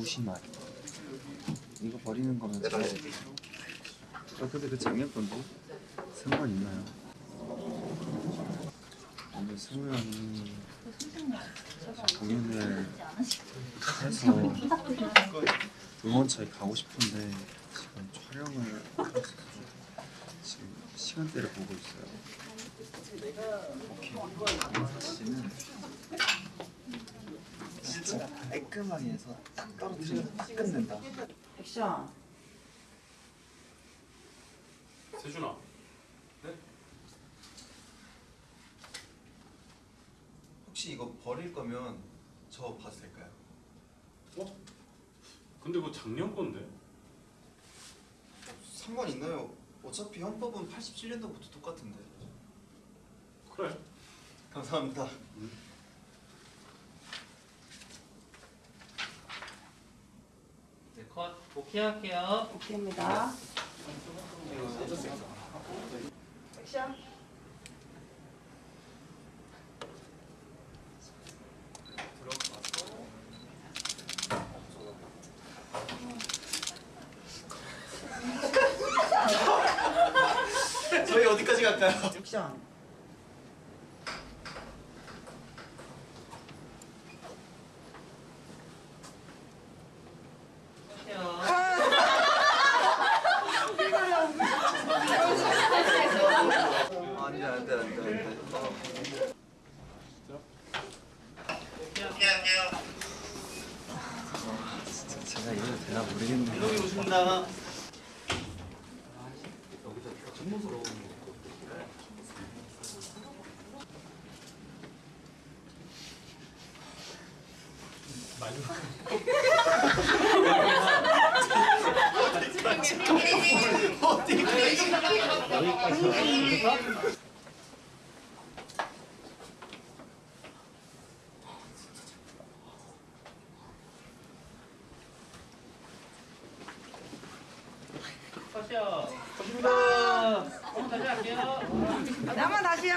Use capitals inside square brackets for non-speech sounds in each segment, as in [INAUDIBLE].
무심하게 이거 버리는 거면 잘 아, 근데 그 작년 건데 상관 있나요? 오늘 승우 형이 공연을 해서 응원차에 가고 싶은데 지금 촬영을 지금 시간대를 보고 있어요. 오케이. 씨는 진짜 깔끔하게 해서 딱 떨어뜨리면 딱 끝낸다. 액션. 세준아 혹시 이거 버릴 거면 저 봐도 될까요? 어? 근데 그거 작년 건데 상관 있나요? 어차피 헌법은 87년도부터 똑같은데. 그래 감사합니다. 네, 컷 오케이 할게요. 오케이입니다. 액션. 저희 어디까지 갈까요? 액션. 할게요. 안돼 안돼 안돼 안돼. 오케이 할게요. 진짜 제가 이래도 되나 여기 오신 [LAUGHS] [LAUGHS] 다. 컷이요. 오십니다. 다시 할게요. 나만 다시요.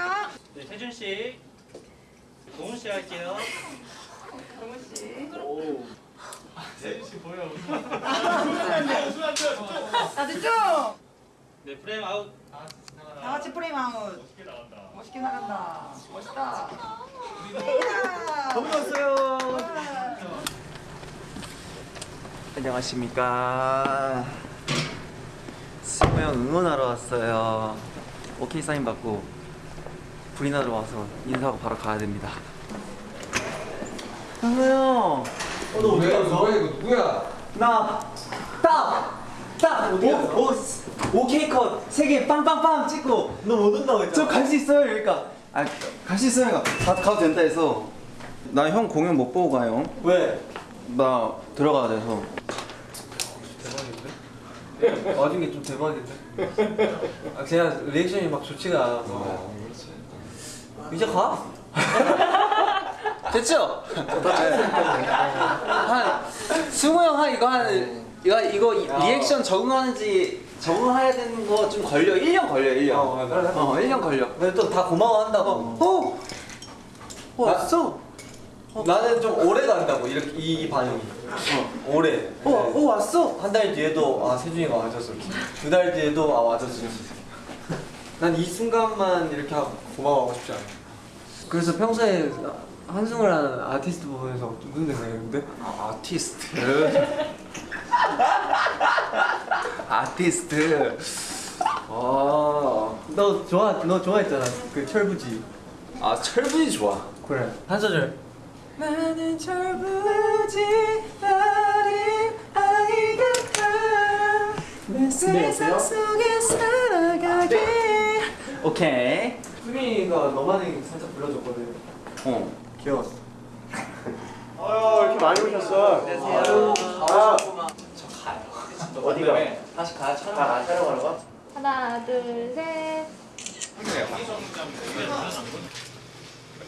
네, 세준 씨. 동훈 씨 할게요. 정우 씨. 세준 씨 보여. 다 됐죠? 네, 프레임 아웃. 다 같이 프레임 아웃. 멋있게 나간다. 멋있게 나간다. 멋있다. 너무 좋았어요. 안녕하십니까. 승우 형 응원하러 왔어요. 오케이 사인 받고 불이 나러 와서 인사하고 바로 가야 됩니다. 승우 형. 어, 너 왜? 너야 이거 누구야? 나 딱! 딱! 오, 오, 오케이 컷! 세개 빵빵빵 찍고 너 못 온다고 했잖아 저 갈 수 있어요 그러니까 아, 갈 수 있어요 가, 가도 된다 해서 나 형 공연 못 보고 가요 왜? 나 들어가야 돼서 게좀 대박인데. 아, 제가 리액션이 막 좋지가 않아서. 이제 가 [LAUGHS] 됐죠? 한 승우 형한 이거 한 이거 이거 이- 리액션 적응하는지 적응해야 되는 거 좀 걸려 1년 걸려 1년 어. 어 1년 걸려 근데 또 다 고마워한다고. 어? 어 왔어? 나는 좀 오래 간다고 이렇게 이, 이 반응이. 오래. 어, 어 왔어? 한 달 뒤에도 아 세준이가 와줬어. 두 달 뒤에도 아 와줬어. [LAUGHS] 난 이 순간만 이렇게 하고 고마워하고 싶지 않아. 그래서 평소에 한승을 하는 아티스트 보면서 무슨 생각했는데? 아, 아티스트 [LAUGHS] 아티스트 아, 너 좋아 너 좋아했잖아 그 철부지. 아 철분이 좋아 그래 한 소절. 나는 철부지 어린 아이 같아 내 세상 속에 살아가게 오케이 수민이가 너만이 살짝 불러줬거든. 어 귀여웠어. 아유 이렇게 많이 오셨어. 안녕하세요. 아, 어디가? 다시 가 촬영 아, 촬영하러 가? 하나, 둘, 셋.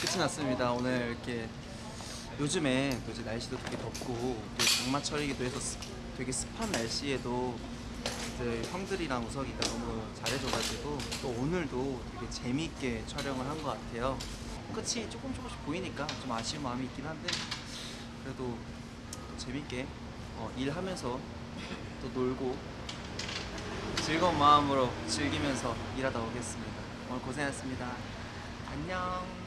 끝이 났습니다. 오늘 이렇게 요즘에 또 이제 날씨도 되게 덥고 또 장마철이기도 해서 습- 되게 습한 날씨에도 이제 형들이랑 우석이가 너무 잘해줘가지고 또 오늘도 되게 재미있게 촬영을 한 것 같아요. 끝이 조금 조금씩 보이니까 좀 아쉬운 마음이 있긴 한데 그래도 또 재밌게 어, 일하면서 또 놀고 즐거운 마음으로 즐기면서 일하다 오겠습니다. 오늘 고생하셨습니다. 안녕.